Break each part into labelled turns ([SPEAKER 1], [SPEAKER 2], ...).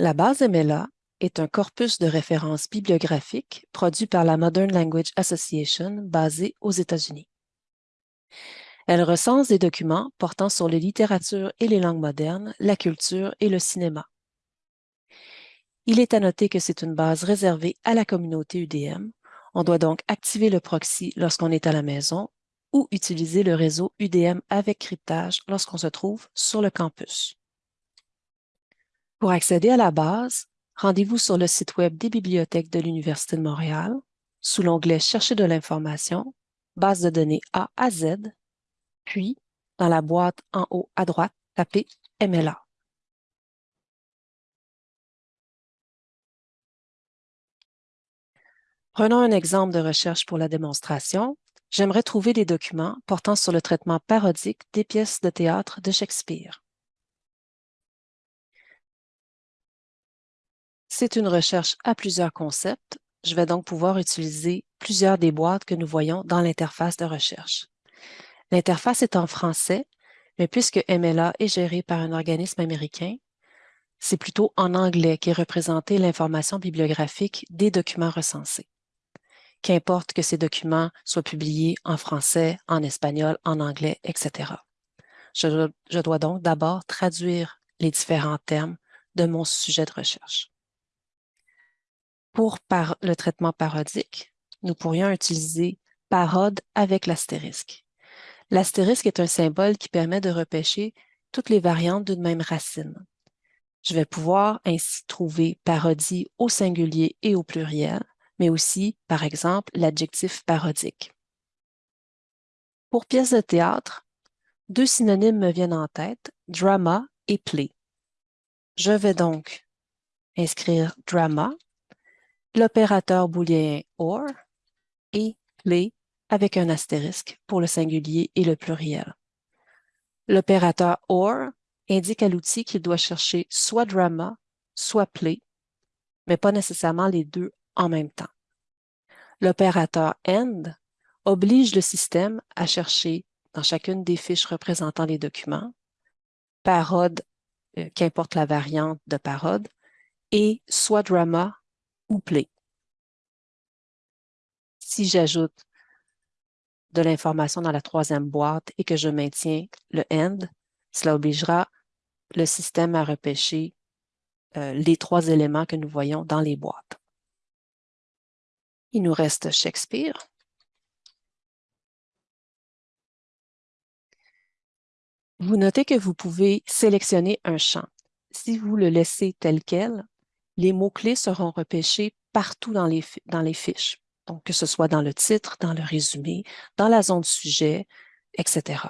[SPEAKER 1] La base MLA est un corpus de références bibliographiques produit par la Modern Language Association basée aux États-Unis. Elle recense des documents portant sur les littératures et les langues modernes, la culture et le cinéma. Il est à noter que c'est une base réservée à la communauté UDM. On doit donc activer le proxy lorsqu'on est à la maison ou utiliser le réseau UDM avec cryptage lorsqu'on se trouve sur le campus. Pour accéder à la base, rendez-vous sur le site Web des bibliothèques de l'Université de Montréal, sous l'onglet « Chercher de l'information »,« Base de données A à Z », puis, dans la boîte en haut à droite, tapez « MLA ». Prenons un exemple de recherche pour la démonstration. J'aimerais trouver des documents portant sur le traitement parodique des pièces de théâtre de Shakespeare. C'est une recherche à plusieurs concepts. Je vais donc pouvoir utiliser plusieurs des boîtes que nous voyons dans l'interface de recherche. L'interface est en français, mais puisque MLA est géré par un organisme américain, c'est plutôt en anglais qu'est représentée l'information bibliographique des documents recensés. Qu'importe que ces documents soient publiés en français, en espagnol, en anglais, etc. Je dois donc d'abord traduire les différents termes de mon sujet de recherche. Pour le traitement parodique, nous pourrions utiliser parode avec l'astérisque. L'astérisque est un symbole qui permet de repêcher toutes les variantes d'une même racine. Je vais pouvoir ainsi trouver parodie au singulier et au pluriel, mais aussi, par exemple, l'adjectif parodique. Pour pièce de théâtre, deux synonymes me viennent en tête, drama et play. Je vais donc inscrire drama l'opérateur booléen OR et play avec un astérisque pour le singulier et le pluriel. L'opérateur OR indique à l'outil qu'il doit chercher soit drama, soit play, mais pas nécessairement les deux en même temps. L'opérateur AND oblige le système à chercher dans chacune des fiches représentant les documents, parode, euh, qu'importe la variante de parode, et soit drama play. Si j'ajoute de l'information dans la troisième boîte et que je maintiens le end, cela obligera le système à repêcher euh, les trois éléments que nous voyons dans les boîtes. Il nous reste Shakespeare. Vous notez que vous pouvez sélectionner un champ. Si vous le laissez tel quel, les mots-clés seront repêchés partout dans les, fiches. Donc, que ce soit dans le titre, dans le résumé, dans la zone sujet, etc.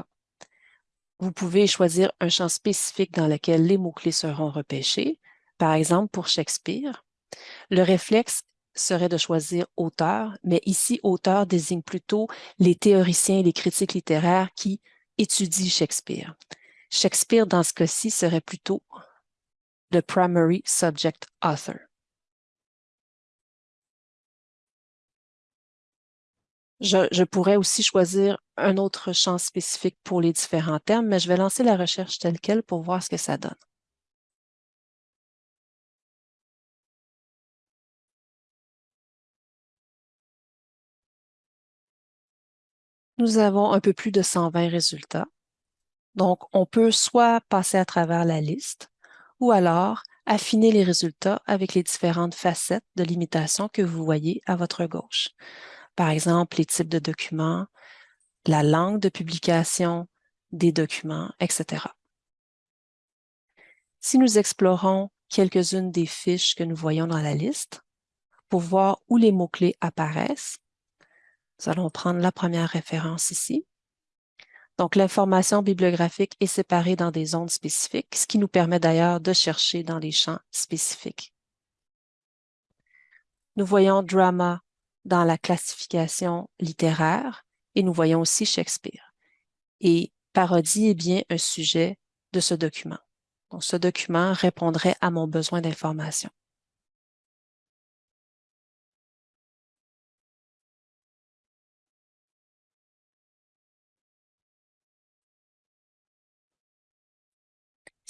[SPEAKER 1] Vous pouvez choisir un champ spécifique dans lequel les mots-clés seront repêchés. Par exemple, pour Shakespeare, le réflexe serait de choisir auteur, mais ici, auteur désigne plutôt les théoriciens et les critiques littéraires qui étudient Shakespeare. Shakespeare, dans ce cas-ci, serait plutôt le primary subject author. Je, pourrais aussi choisir un autre champ spécifique pour les différents termes, mais je vais lancer la recherche telle quelle pour voir ce que ça donne. Nous avons un peu plus de 120 résultats. Donc, on peut soit passer à travers la liste, ou alors affiner les résultats avec les différentes facettes de limitation que vous voyez à votre gauche. Par exemple, les types de documents, la langue de publication des documents, etc. Si nous explorons quelques-unes des fiches que nous voyons dans la liste, pour voir où les mots-clés apparaissent, nous allons prendre la première référence ici. Donc, l'information bibliographique est séparée dans des zones spécifiques, ce qui nous permet d'ailleurs de chercher dans les champs spécifiques. Nous voyons drama dans la classification littéraire et nous voyons aussi Shakespeare. Et parodie est bien un sujet de ce document. Donc, ce document répondrait à mon besoin d'information.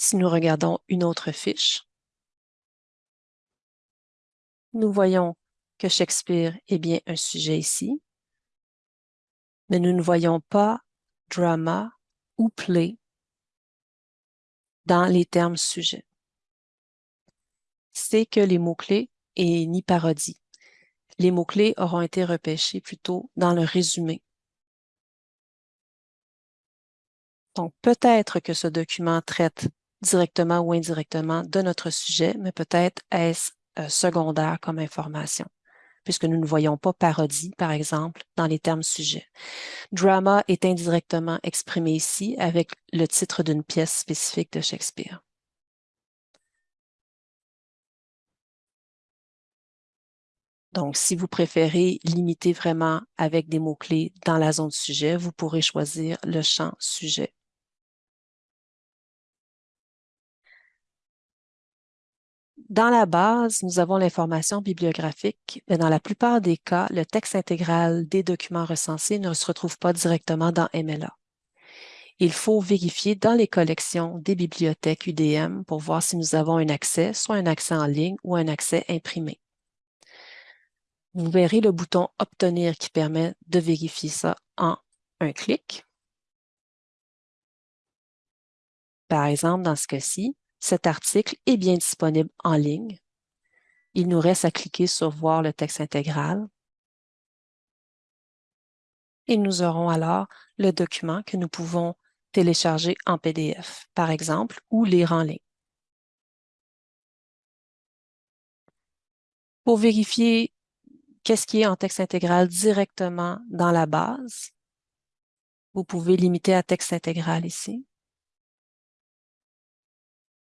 [SPEAKER 1] Si nous regardons une autre fiche, Nous voyons que Shakespeare est bien un sujet ici, mais nous ne voyons pas drama ou play dans les termes sujets. C'est que les mots-clés et ni parodie. Les mots-clés auront été repêchés plutôt dans le résumé. Donc, peut-être que ce document traite directement ou indirectement de notre sujet, mais peut-être est-ce euh, secondaire comme information, puisque nous ne voyons pas parodie, par exemple, dans les termes sujets. Drama est indirectement exprimé ici avec le titre d'une pièce spécifique de Shakespeare. Donc, si vous préférez limiter vraiment avec des mots-clés dans la zone sujet, vous pourrez choisir le champ sujet. Dans la base, nous avons l'information bibliographique, mais dans la plupart des cas, le texte intégral des documents recensés ne se retrouve pas directement dans MLA. Il faut vérifier dans les collections des bibliothèques UDM pour voir si nous avons un accès, soit un accès en ligne ou un accès imprimé. Vous verrez le bouton « Obtenir » qui permet de vérifier ça en un clic. Par exemple, dans ce cas-ci, cet article est bien disponible en ligne. Il nous reste à cliquer sur « Voir le texte intégral » et nous aurons alors le document que nous pouvons télécharger en PDF, par exemple, ou lire en ligne. Pour vérifier qu'est-ce qui est en texte intégral directement dans la base, vous pouvez limiter à texte intégral ici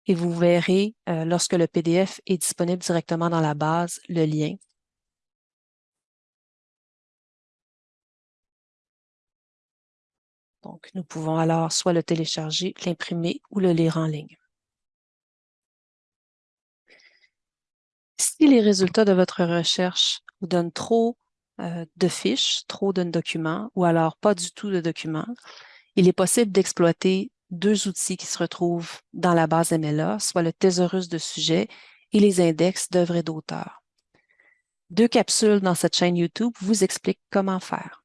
[SPEAKER 1] et vous verrez, euh, lorsque le PDF est disponible directement dans la base, le lien. Donc, nous pouvons alors soit le télécharger, l'imprimer ou le lire en ligne. Si les résultats de votre recherche vous donnent trop euh, de fiches, trop de documents, ou alors pas du tout de documents, il est possible d'exploiter deux outils qui se retrouvent dans la base MLA, soit le thésaurus de sujet et les index d'œuvres et d'auteurs. Deux capsules dans cette chaîne YouTube vous expliquent comment faire.